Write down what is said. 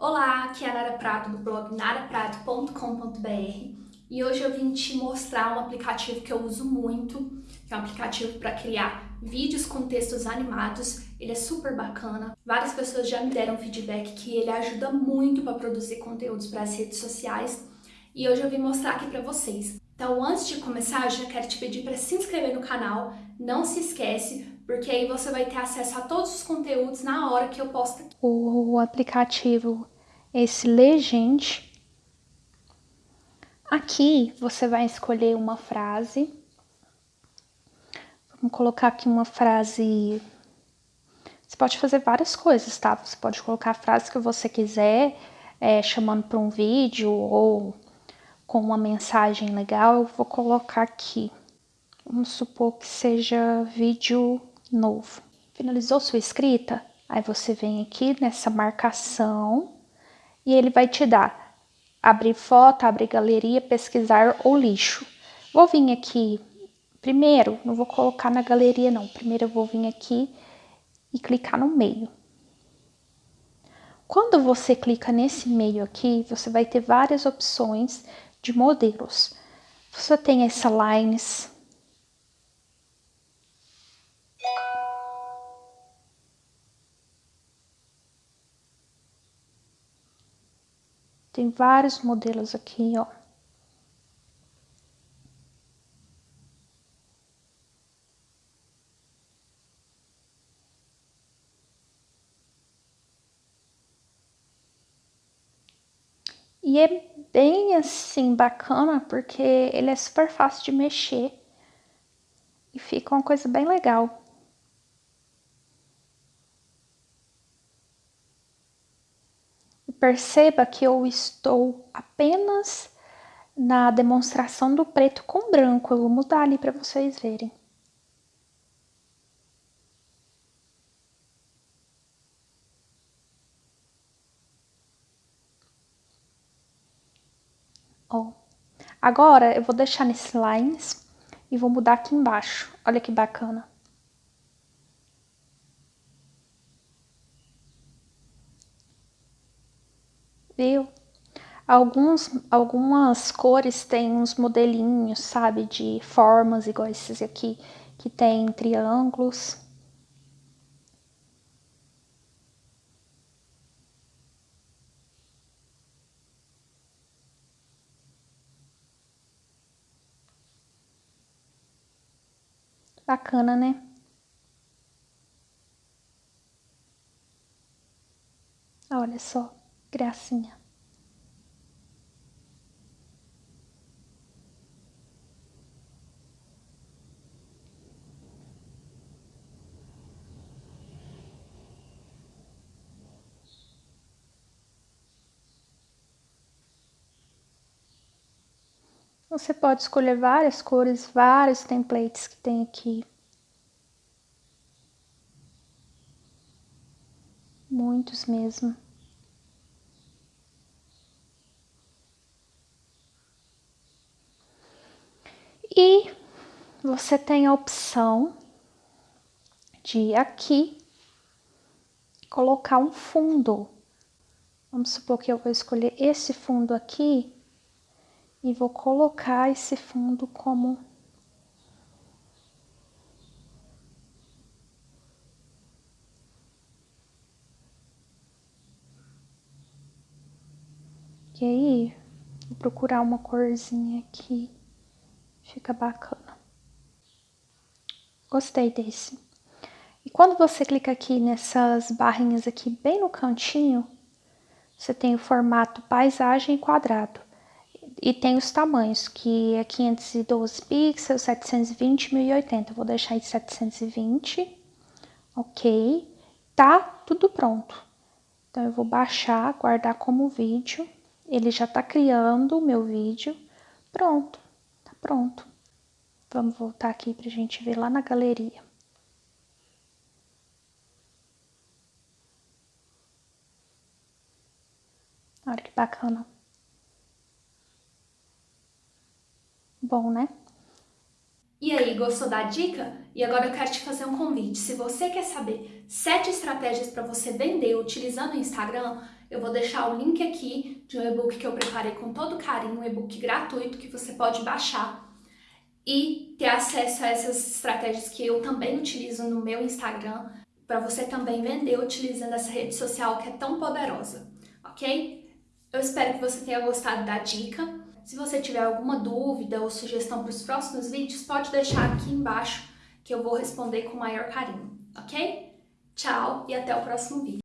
Olá, aqui é a Nara Prato do blog naraprato.com.br e hoje eu vim te mostrar um aplicativo que eu uso muito, que é um aplicativo para criar vídeos com textos animados. Ele é super bacana. Várias pessoas já me deram feedback que ele ajuda muito para produzir conteúdos para as redes sociais e hoje eu vim mostrar aqui para vocês. Então, antes de começar, eu já quero te pedir para se inscrever no canal, não se esquece, porque aí você vai ter acesso a todos os conteúdos na hora que eu posto. O aplicativo, esse Legend, aqui você vai escolher uma frase, vamos colocar aqui uma frase, você pode fazer várias coisas, tá? Você pode colocar a frase que você quiser, é, chamando para um vídeo ou com uma mensagem legal, eu vou colocar aqui. Vamos supor que seja vídeo novo. Finalizou sua escrita? Aí você vem aqui nessa marcação e ele vai te dar abrir foto, abrir galeria, pesquisar ou lixo. Vou vir aqui primeiro, não vou colocar na galeria não, primeiro eu vou vir aqui e clicar no meio. Quando você clica nesse meio aqui, você vai ter várias opções de modelos. Você tem essa lines. Tem vários modelos aqui, ó. E é bem assim bacana porque ele é super fácil de mexer e fica uma coisa bem legal. Perceba que eu estou apenas na demonstração do preto com branco. Eu vou mudar ali para vocês verem. Ó. Agora eu vou deixar nesse lines e vou mudar aqui embaixo. Olha que bacana. Viu? Alguns, algumas cores têm uns modelinhos, sabe, de formas igual esses aqui, que tem triângulos. Bacana, né? Olha só, gracinha. Você pode escolher várias cores, vários templates que tem aqui. Muitos mesmo. E você tem a opção de aqui colocar um fundo. Vamos supor que eu vou escolher esse fundo aqui e vou colocar esse fundo como E aí, vou procurar uma corzinha aqui, fica bacana. Gostei desse. E quando você clica aqui nessas barrinhas aqui bem no cantinho, você tem o formato paisagem quadrado. E tem os tamanhos, que é 512 pixels, 720, 1080. vou deixar em 720, ok. Tá tudo pronto. Então, eu vou baixar, guardar como vídeo. Ele já tá criando o meu vídeo. Pronto, tá pronto. Vamos voltar aqui pra gente ver lá na galeria. Olha que bacana. Bom, né? E aí, gostou da dica? E agora eu quero te fazer um convite. Se você quer saber sete estratégias para você vender utilizando o Instagram, eu vou deixar o link aqui de um e-book que eu preparei com todo carinho, um e-book gratuito que você pode baixar e ter acesso a essas estratégias que eu também utilizo no meu Instagram para você também vender utilizando essa rede social que é tão poderosa, ok? Eu espero que você tenha gostado da dica. Se você tiver alguma dúvida ou sugestão para os próximos vídeos, pode deixar aqui embaixo que eu vou responder com maior carinho, ok? Tchau e até o próximo vídeo.